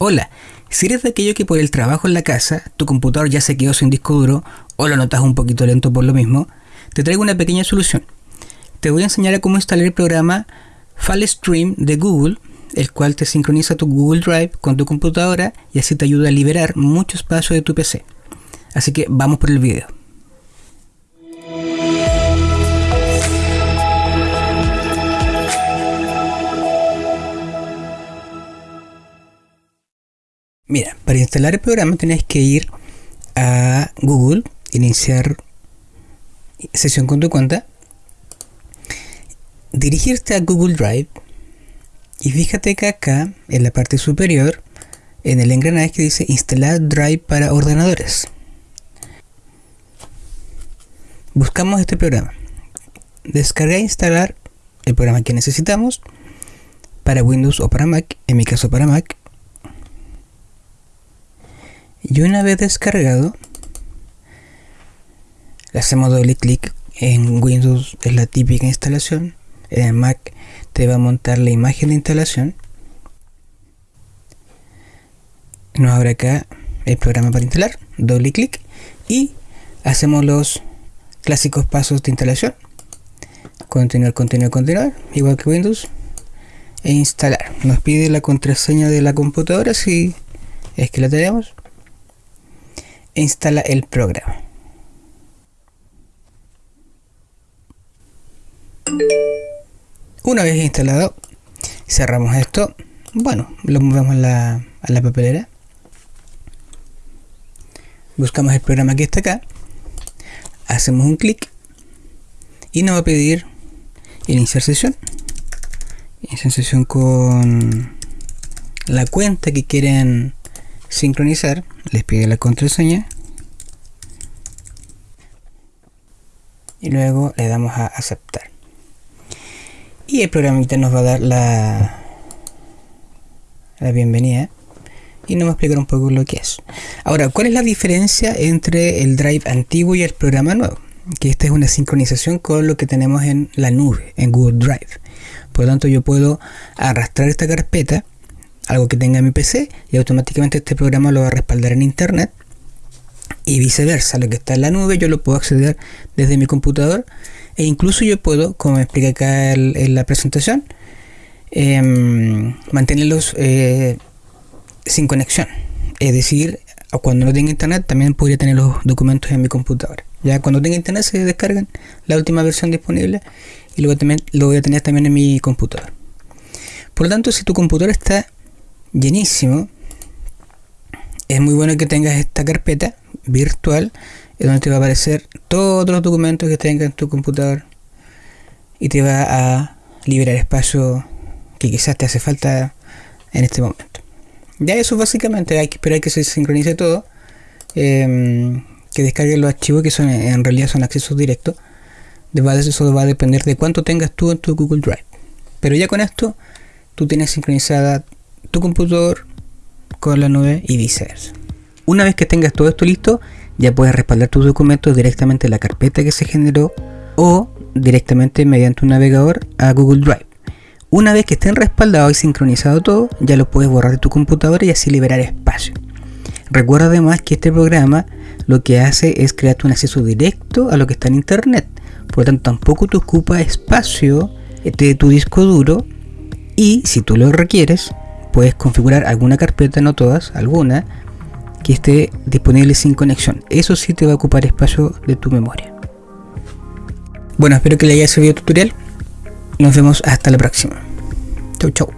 Hola, si eres de aquello que por el trabajo en la casa, tu computador ya se quedó sin disco duro o lo notas un poquito lento por lo mismo, te traigo una pequeña solución. Te voy a enseñar a cómo instalar el programa FileStream de Google, el cual te sincroniza tu Google Drive con tu computadora y así te ayuda a liberar mucho espacio de tu PC. Así que vamos por el video. Mira, para instalar el programa tienes que ir a Google, iniciar sesión con tu cuenta, dirigirte a Google Drive y fíjate que acá en la parte superior, en el engranaje que dice instalar Drive para ordenadores. Buscamos este programa. Descargar e instalar el programa que necesitamos para Windows o para Mac, en mi caso para Mac. Y una vez descargado, le hacemos doble clic en Windows, es la típica instalación. En Mac te va a montar la imagen de instalación. Nos abre acá el programa para instalar, doble clic y hacemos los clásicos pasos de instalación. Continuar, continuar, continuar, igual que Windows. E instalar. Nos pide la contraseña de la computadora si es que la tenemos instala el programa. Una vez instalado, cerramos esto. Bueno, lo movemos a la, a la papelera. Buscamos el programa que está acá. Hacemos un clic y nos va a pedir iniciar sesión. Iniciar sesión con la cuenta que quieren sincronizar, les pide la contraseña y luego le damos a aceptar. Y el programita nos va a dar la, la bienvenida y nos va a explicar un poco lo que es. Ahora, ¿cuál es la diferencia entre el drive antiguo y el programa nuevo? Que esta es una sincronización con lo que tenemos en la nube, en Google Drive. Por lo tanto, yo puedo arrastrar esta carpeta algo que tenga mi PC y automáticamente este programa lo va a respaldar en internet y viceversa, lo que está en la nube yo lo puedo acceder desde mi computador e incluso yo puedo, como explica acá en la presentación, em, mantenerlos eh, sin conexión. Es decir, cuando no tenga internet también podría tener los documentos en mi computadora. Ya cuando tenga internet se descargan la última versión disponible y luego también lo voy a tener también en mi computador. Por lo tanto, si tu computadora está llenísimo, es muy bueno que tengas esta carpeta virtual donde te va a aparecer todos los documentos que tengas en tu computador y te va a liberar espacio que quizás te hace falta en este momento. Ya eso básicamente hay que esperar que se sincronice todo, em, que descarguen los archivos que son en realidad son accesos directos. Eso va a depender de cuánto tengas tú en tu Google Drive. Pero ya con esto tú tienes sincronizada tu computador con la nube y viceversa. Una vez que tengas todo esto listo, ya puedes respaldar tus documentos directamente en la carpeta que se generó o directamente mediante un navegador a Google Drive. Una vez que estén respaldados y sincronizado todo, ya lo puedes borrar de tu computadora y así liberar espacio. Recuerda además que este programa lo que hace es crearte un acceso directo a lo que está en internet. Por lo tanto, tampoco te ocupa espacio de tu disco duro y si tú lo requieres, puedes configurar alguna carpeta, no todas, alguna, que esté disponible sin conexión. Eso sí te va a ocupar espacio de tu memoria. Bueno, espero que le haya servido el tutorial. Nos vemos hasta la próxima. Chau, chau.